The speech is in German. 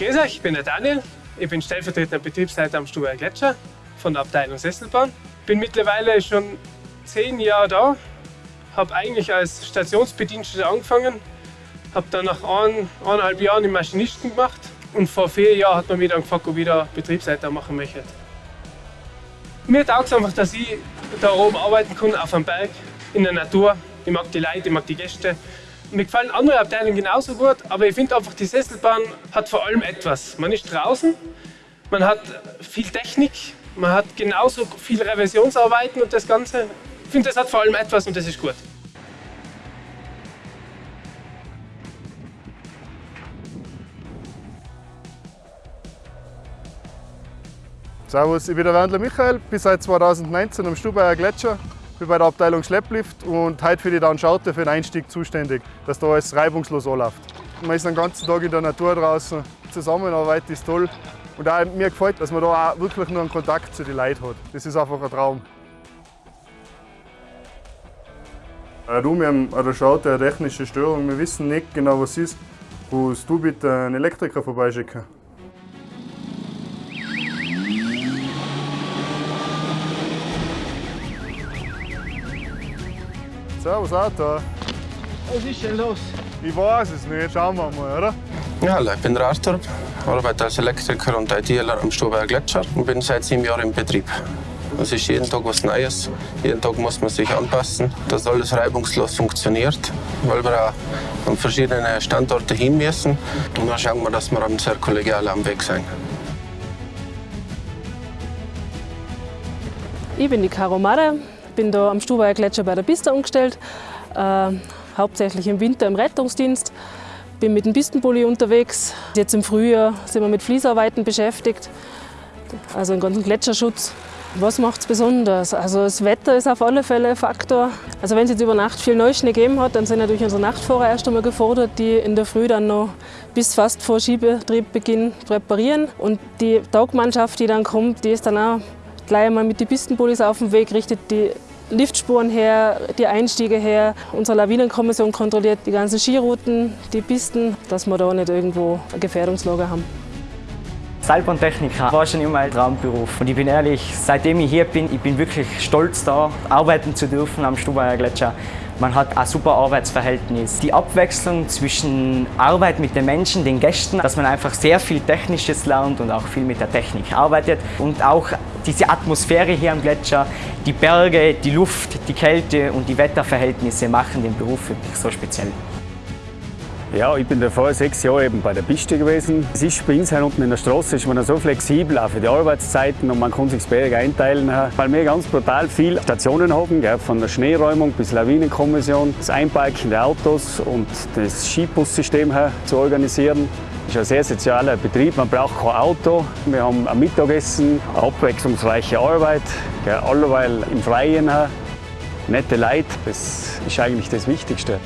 Grüß euch, ich bin der Daniel. Ich bin stellvertretender Betriebsleiter am Stuber Gletscher von der Abteilung Sesselbahn. Bin mittlerweile schon zehn Jahre da, habe eigentlich als Stationsbediensteter angefangen, habe dann nach ein, eineinhalb Jahren den Maschinisten gemacht und vor vier Jahren hat man mich dann gefragt, ob ich da Betriebsleiter machen möchte. Mir taugt es einfach, dass ich da oben arbeiten kann, auf einem Berg, in der Natur. Ich mag die Leute, ich mag die Gäste. Mir gefallen andere Abteilungen genauso gut, aber ich finde einfach, die Sesselbahn hat vor allem etwas. Man ist draußen, man hat viel Technik, man hat genauso viel Revisionsarbeiten und das Ganze. Ich finde, das hat vor allem etwas und das ist gut. Servus, ich bin der Wendler Michael, bin seit 2019 am Stubaier Gletscher, bin bei der Abteilung Schlepplift und heute für die Downschaute für den Einstieg zuständig, dass da alles reibungslos anläuft. Man ist den ganzen Tag in der Natur draußen, Zusammenarbeit ist toll und auch mir gefällt, dass man da auch wirklich nur einen Kontakt zu den Leuten hat. Das ist einfach ein Traum. Äh, du, wir haben an der Schaute eine technische Störung, wir wissen nicht genau was ist. Kannst du bitte einen Elektriker vorbeischicken? Servus Auto. Was ist denn los? Ich weiß es nicht, schauen wir mal, oder? Ja, hallo, ich bin der Arthur, arbeite als Elektriker und ITler am Stubaer Gletscher und bin seit sieben Jahren im Betrieb. Es ist jeden Tag was Neues. Jeden Tag muss man sich anpassen, dass alles reibungslos funktioniert, weil wir auch an verschiedene Standorte hin müssen. Und dann schauen wir, dass wir sehr kollegial am Weg sind. Ich bin die Caro Mader, bin da am Stubaier Gletscher bei der Piste angestellt, äh, hauptsächlich im Winter im Rettungsdienst. Bin mit dem Pistenpulli unterwegs. Jetzt im Frühjahr sind wir mit Fließarbeiten beschäftigt, also den ganzen Gletscherschutz. Was macht es besonders? Also das Wetter ist auf alle Fälle ein Faktor. Also wenn es jetzt über Nacht viel Neuschnee gegeben hat, dann sind natürlich unsere Nachtfahrer erst einmal gefordert, die in der Früh dann noch bis fast vor Schiebetriebbeginn präparieren. Und die Tagmannschaft, die dann kommt, die ist dann auch gleich einmal mit den Pistenbullis auf dem Weg, richtet die Liftspuren her, die Einstiege her. Unsere Lawinenkommission kontrolliert die ganzen Skirouten, die Pisten, dass wir da nicht irgendwo eine Gefährdungslage haben. Seilbahntechniker war schon immer ein Traumberuf. Und ich bin ehrlich, seitdem ich hier bin, ich bin wirklich stolz da, arbeiten zu dürfen am Stubaier Gletscher. Man hat ein super Arbeitsverhältnis. Die Abwechslung zwischen Arbeit mit den Menschen, den Gästen, dass man einfach sehr viel Technisches lernt und auch viel mit der Technik arbeitet. Und auch diese Atmosphäre hier am Gletscher, die Berge, die Luft, die Kälte und die Wetterverhältnisse machen den Beruf wirklich so speziell. Ja, ich bin davor sechs Jahre eben bei der Piste gewesen. Es ist bei uns unten in der Straße ist man so flexibel, auch für die Arbeitszeiten und man kann sich das Berg einteilen, weil wir ganz brutal viele Stationen haben, von der Schneeräumung bis Lawinenkommission, das Einparken der Autos und das Skibussystem zu organisieren. Das ist ein sehr sozialer Betrieb, man braucht kein Auto. Wir haben ein Mittagessen, abwechslungsreiche Arbeit, alleweil im Freien. Nette Leute, das ist eigentlich das Wichtigste.